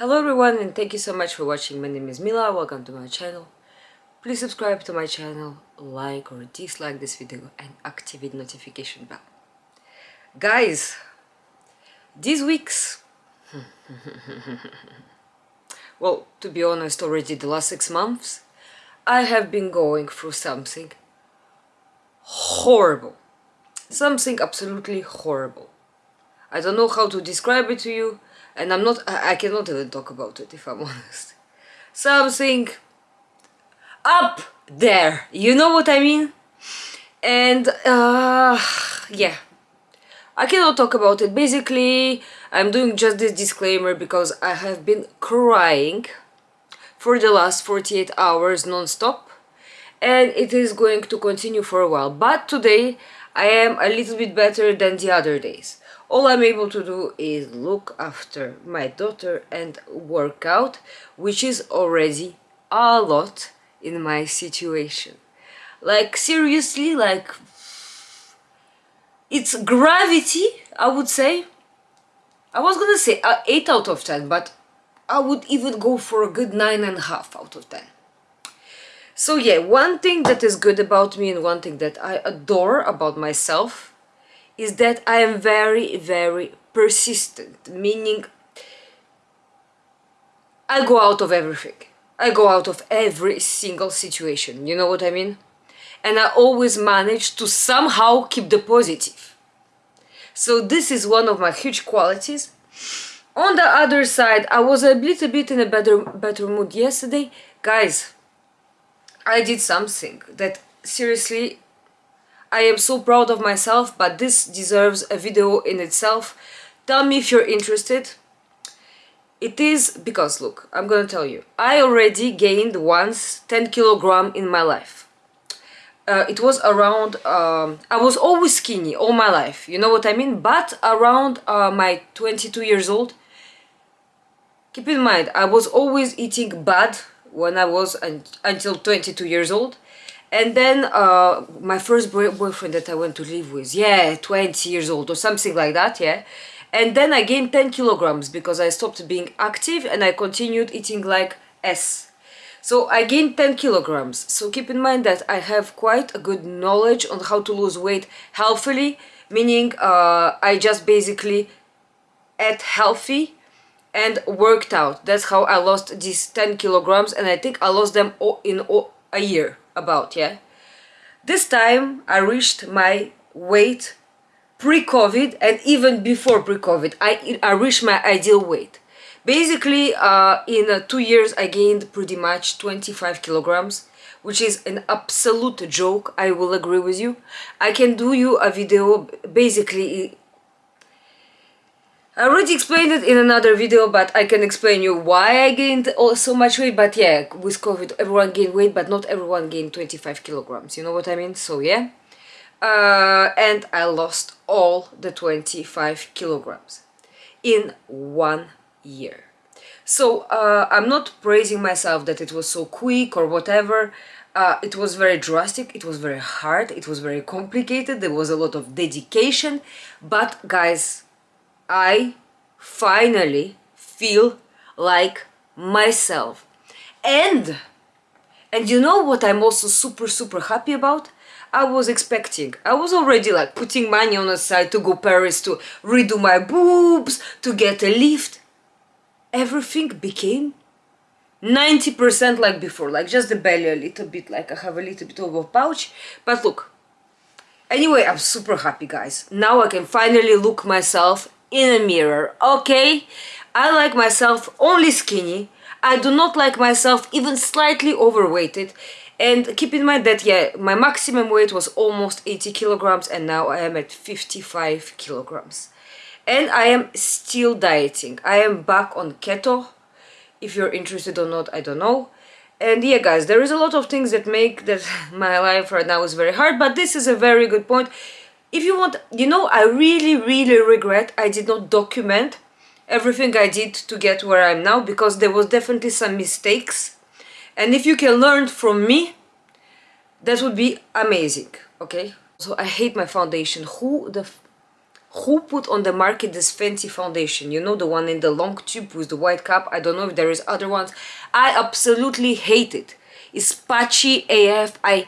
Hello everyone and thank you so much for watching. My name is Mila, welcome to my channel. Please subscribe to my channel, like or dislike this video and activate notification bell. Guys, these weeks... well, to be honest, already the last six months, I have been going through something horrible. Something absolutely horrible. I don't know how to describe it to you and I'm not, I, cannot even talk about it if I'm honest. Something up there, you know what I mean? And uh, yeah, I cannot talk about it. Basically, I'm doing just this disclaimer because I have been crying for the last 48 hours non-stop and it is going to continue for a while. But today I am a little bit better than the other days all I'm able to do is look after my daughter and work out, which is already a lot in my situation. Like seriously, like it's gravity, I would say. I was gonna say uh, 8 out of 10, but I would even go for a good 9.5 out of 10. So yeah, one thing that is good about me and one thing that I adore about myself is that I am very, very persistent, meaning I go out of everything. I go out of every single situation, you know what I mean? And I always manage to somehow keep the positive. So this is one of my huge qualities. On the other side, I was a little bit in a better, better mood yesterday. Guys, I did something that seriously I am so proud of myself, but this deserves a video in itself. Tell me if you're interested. It is because, look, I'm gonna tell you, I already gained once 10 kilogram in my life. Uh, it was around, um, I was always skinny all my life, you know what I mean? But around uh, my 22 years old, keep in mind, I was always eating bad when I was un until 22 years old and then uh, my first boy boyfriend that I went to live with, yeah, 20 years old or something like that, yeah. And then I gained 10 kilograms because I stopped being active and I continued eating like S. So I gained 10 kilograms. So keep in mind that I have quite a good knowledge on how to lose weight healthily, meaning uh, I just basically ate healthy and worked out. That's how I lost these 10 kilograms and I think I lost them in a year about, yeah? This time I reached my weight pre-COVID and even before pre-COVID. I, I reached my ideal weight. Basically, uh, in uh, two years I gained pretty much 25 kilograms which is an absolute joke, I will agree with you. I can do you a video basically I already explained it in another video, but I can explain you why I gained so much weight. But yeah, with COVID, everyone gained weight, but not everyone gained 25 kilograms. You know what I mean? So yeah. Uh, and I lost all the 25 kilograms in one year. So uh, I'm not praising myself that it was so quick or whatever. Uh, it was very drastic, it was very hard, it was very complicated, there was a lot of dedication. But guys, I finally feel like myself. And, and you know what I'm also super, super happy about? I was expecting. I was already like putting money on the side to go Paris to redo my boobs, to get a lift. Everything became 90% like before, like just the belly a little bit, like I have a little bit of a pouch. But look, anyway, I'm super happy guys. Now I can finally look myself in a mirror, okay? I like myself only skinny. I do not like myself even slightly overweighted. And keep in mind that, yeah, my maximum weight was almost 80 kilograms and now I am at 55 kilograms. And I am still dieting. I am back on keto. If you're interested or not, I don't know. And yeah, guys, there is a lot of things that make that my life right now is very hard, but this is a very good point if you want, you know, I really, really regret I did not document everything I did to get where I am now because there was definitely some mistakes. And if you can learn from me, that would be amazing, okay? So I hate my foundation. Who the... who put on the market this fancy foundation you know the one in the long tube with the white cap i don't know if there is other ones i absolutely hate it it's patchy af i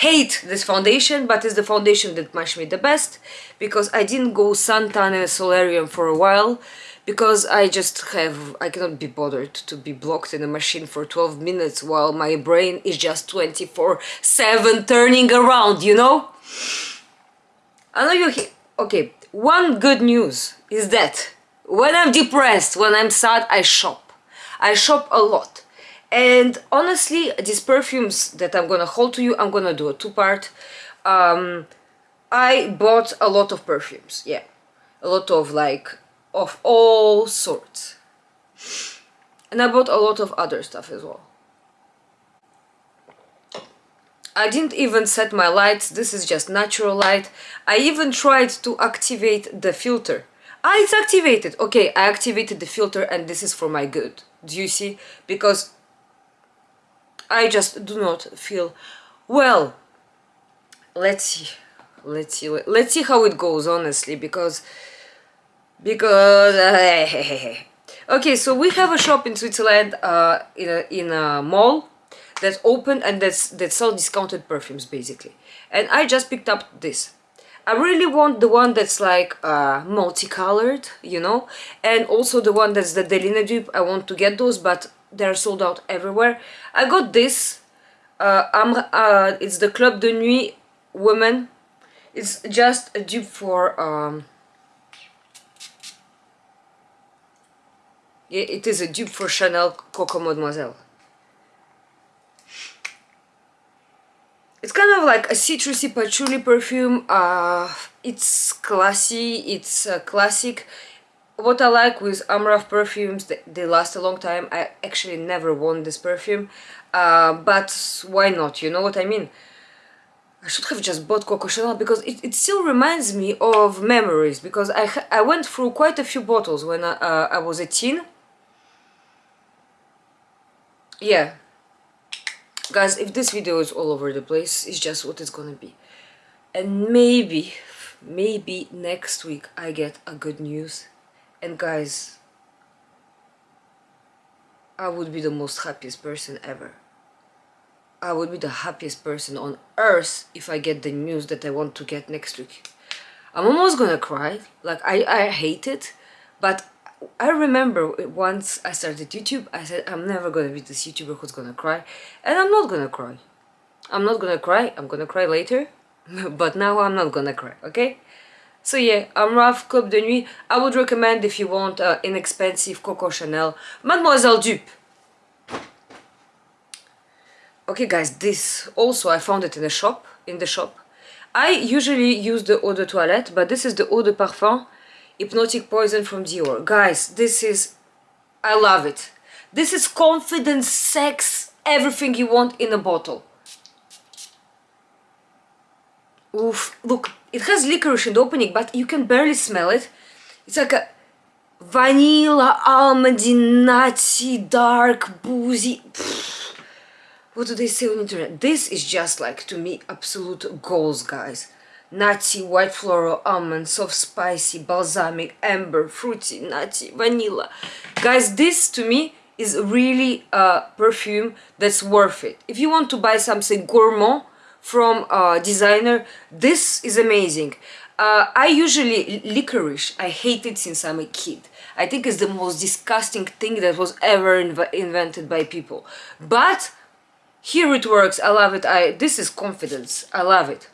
hate this foundation but it's the foundation that matched me the best because i didn't go suntan and solarium for a while because I just have, I cannot be bothered to be blocked in a machine for 12 minutes while my brain is just 24 7 turning around, you know? I know you okay, one good news is that when I'm depressed, when I'm sad, I shop. I shop a lot. And honestly, these perfumes that I'm gonna hold to you, I'm gonna do a two-part. Um, I bought a lot of perfumes, yeah. A lot of like of all sorts. And I bought a lot of other stuff as well. I didn't even set my lights, this is just natural light. I even tried to activate the filter. Ah, it's activated! Okay, I activated the filter and this is for my good. Do you see? Because I just do not feel well. Let's see. Let's see. Let's see how it goes, honestly, because because okay so we have a shop in Switzerland uh, in, a, in a mall that's open and that's that sell discounted perfumes basically and I just picked up this I really want the one that's like uh, multicolored you know and also the one that's the Delina dupe I want to get those but they're sold out everywhere I got this uh, uh, it's the Club de Nuit woman it's just a dupe for um, It is a dupe for Chanel Coco Mademoiselle. It's kind of like a citrusy patchouli perfume. Uh, it's classy, it's uh, classic. What I like with Armaf perfumes, they, they, last a long time. I actually never worn this perfume, uh, but why not, you know what I mean? I should have just bought Coco Chanel because it, it still reminds me of memories because I, I went through quite a few bottles when I, uh, I was a teen. Yeah. Guys if this video is all over the place it's just what it's gonna be. And maybe maybe next week I get a good news and guys I would be the most happiest person ever I would be the happiest person on earth if I get the news that I want to get next week I'm almost gonna cry like I, I hate it but I remember once I started YouTube, I said I'm never gonna be this YouTuber who's gonna cry, and I'm not gonna cry. I'm not gonna cry, I'm gonna cry later, but now I'm not gonna cry, okay? So yeah, Armaf Club de Nuit. I would recommend if you want uh, inexpensive Coco Chanel Mademoiselle Dupe. Okay guys, this also I found it in the shop, in the shop. I usually use the eau de toilette, but this is the eau de parfum Hypnotic Poison from Dior. Guys, this is... I love it. This is confidence, sex, everything you want in a bottle. Oof, look, it has licorice in the opening, but you can barely smell it. It's like a vanilla, almondy, nutty, dark, boozy. Pfft. What do they say on the internet? This is just like, to me, absolute goals, guys nutty, white floral, almond, soft spicy, balsamic, amber, fruity, nutty, vanilla. Guys, this to me is really a perfume that's worth it. If you want to buy something gourmand from a designer, this is amazing. Uh, I usually, licorice, I hate it since I'm a kid. I think it's the most disgusting thing that was ever inv invented by people. But here it works, I love it. I This is confidence, I love it.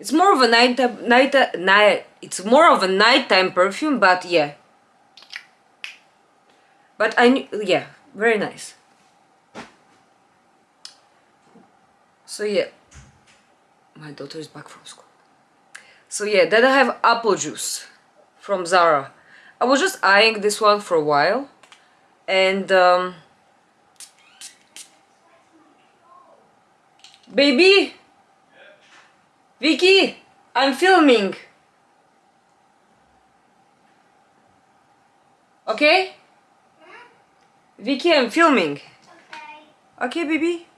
It's more of a night night night. It's more of a nighttime perfume, but yeah. But I yeah, very nice. So yeah, my daughter is back from school. So yeah, then I have apple juice from Zara. I was just eyeing this one for a while, and um, baby. Vicky, I'm filming. Okay? Vicky, I'm filming. Okay. Okay, baby?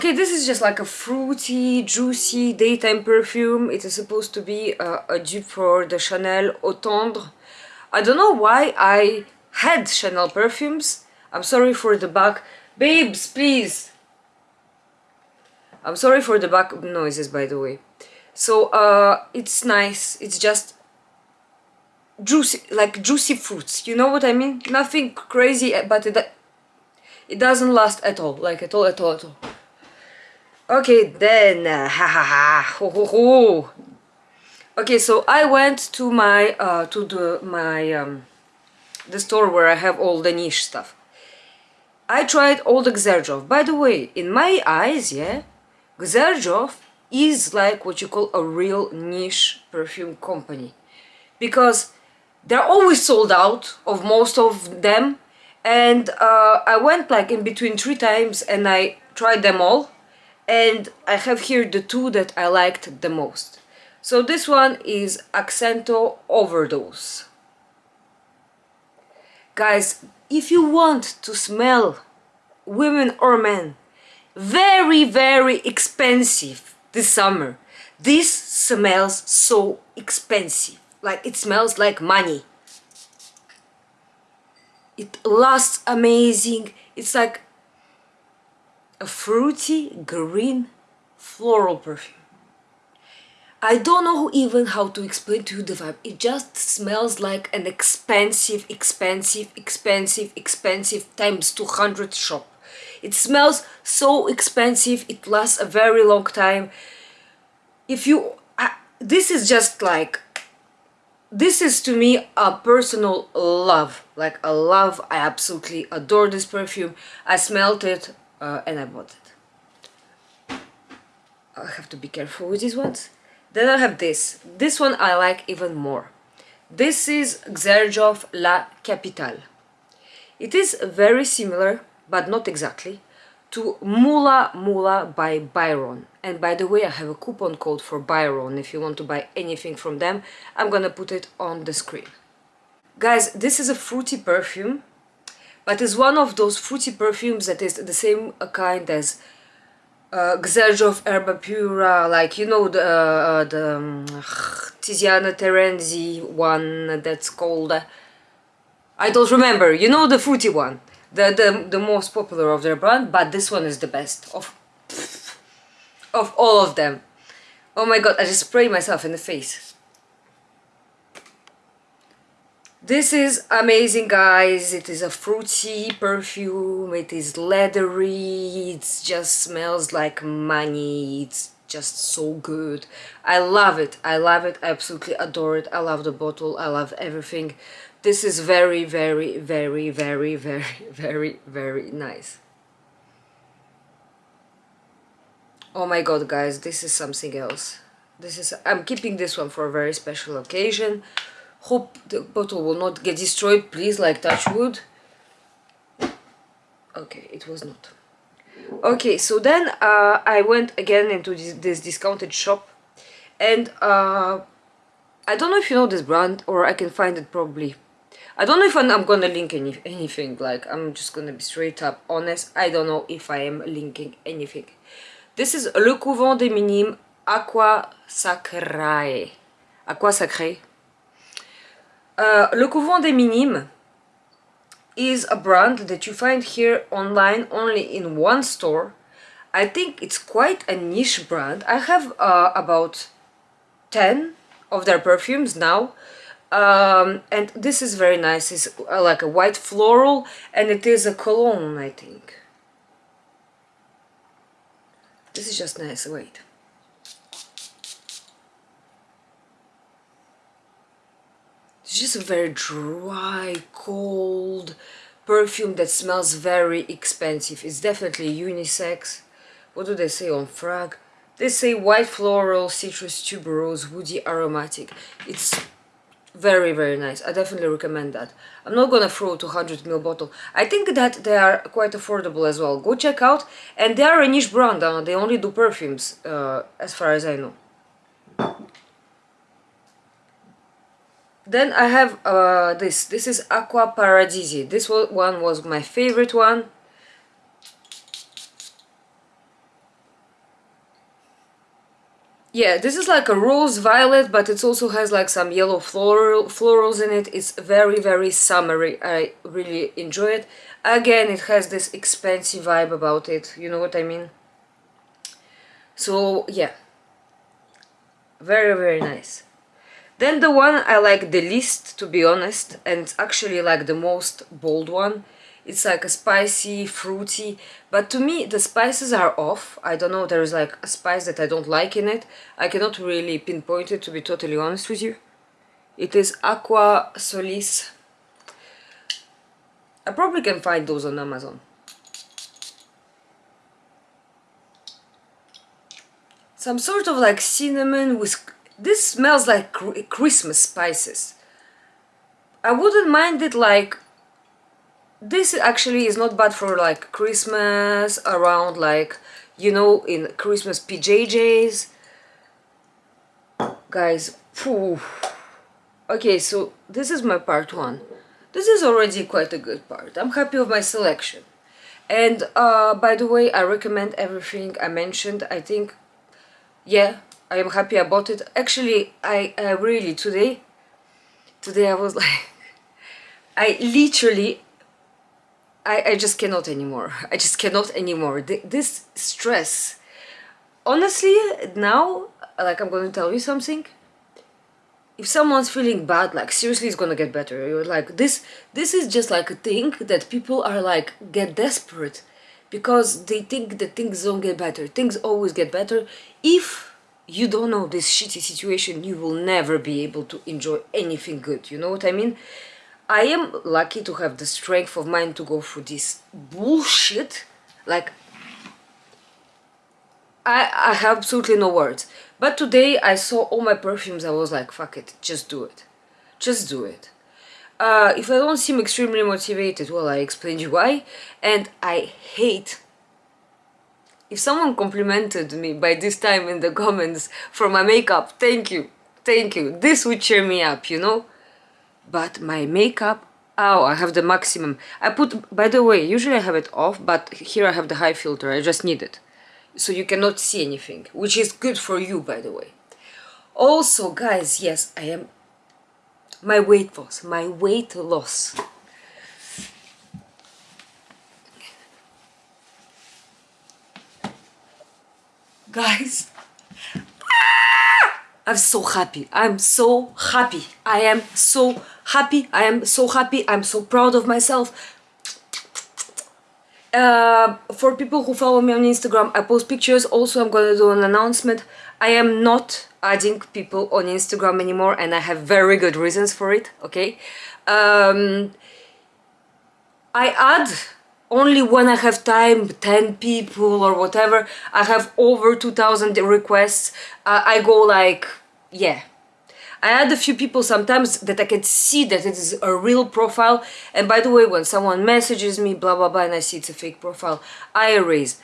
Okay, this is just like a fruity, juicy daytime perfume. It is supposed to be uh, a dupe for the Chanel Eau Tendre. I don't know why I had Chanel perfumes. I'm sorry for the back. Babes, please! I'm sorry for the back noises, by the way. So, uh, it's nice. It's just juicy, like juicy fruits. You know what I mean? Nothing crazy, but it, it doesn't last at all. Like, at all, at all, at all. Okay, then, ha ha ha, ho ho ho. Okay, so I went to my, uh, to the, my, um, the store where I have all the niche stuff. I tried all the Xerjoff. By the way, in my eyes, yeah, Xerjoff is like what you call a real niche perfume company. Because they're always sold out of most of them. And uh, I went like in between three times and I tried them all and I have here the two that I liked the most. So this one is Accento Overdose. Guys, if you want to smell women or men very very expensive this summer, this smells so expensive. Like it smells like money. It lasts amazing. It's like a fruity green floral perfume. I don't know even how to explain to you the vibe. It just smells like an expensive, expensive, expensive, expensive times 200 shop. It smells so expensive, it lasts a very long time. If you... I, this is just like... This is to me a personal love. Like a love. I absolutely adore this perfume. I smelled it uh, and I bought it. I have to be careful with these ones. Then I have this. This one I like even more. This is Xerjoff La Capitale. It is very similar, but not exactly, to Mula Mula by Byron. And by the way, I have a coupon code for Byron if you want to buy anything from them. I'm gonna put it on the screen. Guys, this is a fruity perfume but it's one of those fruity perfumes that is the same kind as uh, Erba Pura, like you know the uh, the um, Tiziana Terenzi one that's called uh, I don't remember. You know the fruity one, the the the most popular of their brand, but this one is the best of of all of them. Oh my god! I just sprayed myself in the face. This is amazing guys, it is a fruity perfume, it is leathery, it just smells like money, it's just so good. I love it, I love it, I absolutely adore it, I love the bottle, I love everything. This is very, very, very, very, very, very, very nice. Oh my god guys, this is something else. This is, I'm keeping this one for a very special occasion hope the bottle will not get destroyed please like touch wood. Okay it was not. Okay so then uh, I went again into this, this discounted shop. And uh, I don't know if you know this brand or I can find it probably. I don't know if I'm, gonna link any, anything like I'm just gonna be straight up honest. I don't know if I am linking anything. This is Le Couvent des Minimes Aqua Sacrae. Aqua Sacré uh, Le Couvent des Minimes is a brand that you find here online only in one store. I think it's quite a niche brand. I have uh, about 10 of their perfumes now. Um, and this is very nice. It's uh, like a white floral and it is a cologne, I think. This is just nice. Wait. It's just a very dry, cold perfume that smells very expensive. It's definitely unisex. What do they say on Frag? They say white floral, citrus, tuberose, woody, aromatic. It's very very nice i definitely recommend that i'm not gonna throw a 200 ml bottle i think that they are quite affordable as well go check out and they are a niche brand uh, they only do perfumes uh, as far as i know Then I have uh, this. This is Aqua Paradisi. This one was my favorite one. yeah this is like a rose violet but it also has like some yellow floral florals in it. It's very very summery. I really enjoy it. Again it has this expensive vibe about it. You know what i mean? So yeah. Very very nice then the one i like the least to be honest and actually like the most bold one. It's like a spicy fruity but to me the spices are off. I don't know there's like a spice that i don't like in it. I cannot really pinpoint it to be totally honest with you. It is aqua solis. I probably can find those on amazon. Some sort of like cinnamon with this smells like christmas spices. I wouldn't mind it like this actually is not bad for like Christmas around like you know in Christmas PJJs guys phew. okay so this is my part one. This is already quite a good part. I'm happy with my selection. And uh, by the way I recommend everything I mentioned. I think yeah I am happy about it actually I, really today today I was like I literally I, I just cannot anymore. I just cannot anymore. This stress. Honestly, now, like I'm going to tell you something. If someone's feeling bad, like seriously, it's gonna get better. You're like this. This is just like a thing that people are like get desperate because they think that things don't get better. Things always get better. If you don't know this shitty situation, you will never be able to enjoy anything good. You know what I mean? I am lucky to have the strength of mind to go through this bullshit. Like, I, I have absolutely no words. But today I saw all my perfumes, I was like, fuck it, just do it. Just do it. Uh, if I don't seem extremely motivated, well, I explained you why. And I hate if someone complimented me by this time in the comments for my makeup, thank you, thank you. This would cheer me up, you know? but my makeup oh I have the maximum I put by the way usually I have it off but here I have the high filter I just need it so you cannot see anything which is good for you by the way also guys yes I am my weight loss my weight loss guys I'm so happy. I'm so happy. I am so happy. I am so happy. I'm so proud of myself. Uh, for people who follow me on Instagram, I post pictures. Also, I'm gonna do an announcement. I am not adding people on Instagram anymore and I have very good reasons for it, okay? Um, I add only when I have time, 10 people or whatever. I have over 2000 requests. Uh, I go like yeah. I add a few people sometimes that I can see that it is a real profile. And by the way when someone messages me blah blah blah and I see it's a fake profile I erase.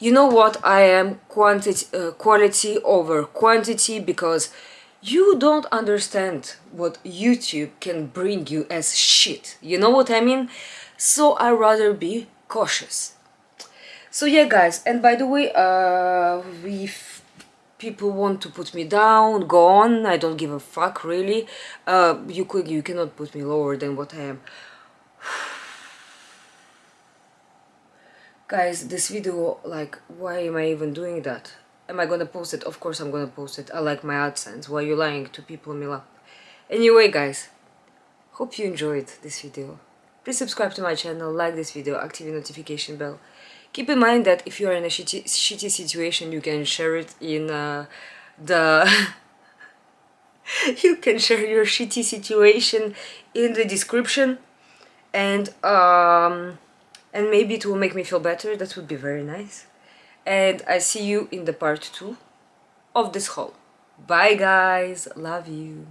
You know what? I am quantity uh, quality over quantity because you don't understand what YouTube can bring you as shit. You know what I mean so I rather be cautious so yeah guys and by the way uh we've people want to put me down, go on, I don't give a fuck really. Uh, you could, you cannot put me lower than what I am. Guys, this video, like, why am I even doing that? Am I gonna post it? Of course I'm gonna post it. I like my AdSense. Why are you lying to people, Mila? Anyway, guys, hope you enjoyed this video. Please subscribe to my channel, like this video, activate notification bell. Keep in mind that if you are in a shitty, shitty situation, you can share it in uh, the... you can share your shitty situation in the description and um, and maybe it will make me feel better, that would be very nice. And I see you in the part 2 of this haul. Bye guys, love you.